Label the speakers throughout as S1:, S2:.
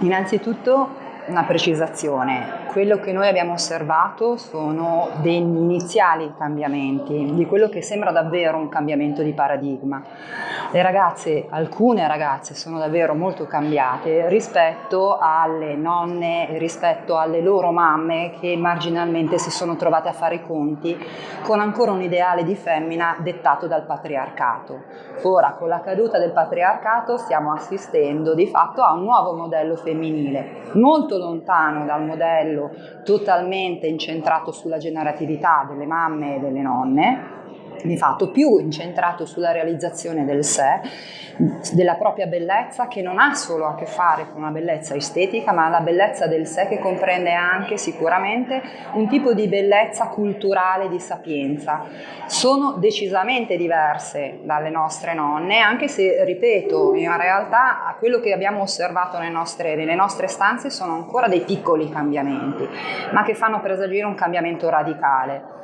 S1: Innanzitutto una precisazione, quello che noi abbiamo osservato sono degli iniziali cambiamenti, di quello che sembra davvero un cambiamento di paradigma. Le ragazze, alcune ragazze sono davvero molto cambiate rispetto alle nonne, rispetto alle loro mamme che marginalmente si sono trovate a fare i conti con ancora un ideale di femmina dettato dal patriarcato. Ora, con la caduta del patriarcato stiamo assistendo di fatto a un nuovo modello femminile, molto molto lontano dal modello totalmente incentrato sulla generatività delle mamme e delle nonne, di fatto più incentrato sulla realizzazione del sé, della propria bellezza che non ha solo a che fare con una bellezza estetica ma la bellezza del sé che comprende anche sicuramente un tipo di bellezza culturale di sapienza. Sono decisamente diverse dalle nostre nonne anche se ripeto in realtà quello che abbiamo osservato nelle nostre, nelle nostre stanze sono ancora dei piccoli cambiamenti ma che fanno presagire un cambiamento radicale.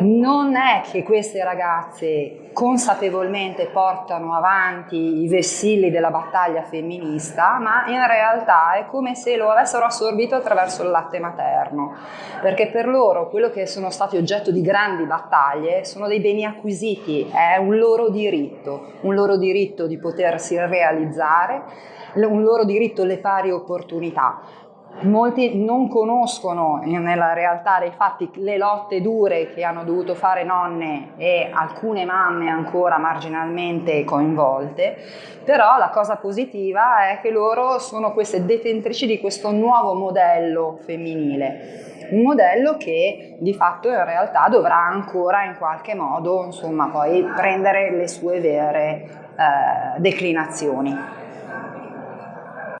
S1: Non è che queste ragazze consapevolmente portano avanti i vessilli della battaglia femminista, ma in realtà è come se lo avessero assorbito attraverso il latte materno, perché per loro quello che sono stati oggetto di grandi battaglie sono dei beni acquisiti, è un loro diritto, un loro diritto di potersi realizzare, un loro diritto alle pari opportunità molti non conoscono nella realtà dei fatti le lotte dure che hanno dovuto fare nonne e alcune mamme ancora marginalmente coinvolte, però la cosa positiva è che loro sono queste detentrici di questo nuovo modello femminile, un modello che di fatto in realtà dovrà ancora in qualche modo insomma poi prendere le sue vere eh, declinazioni.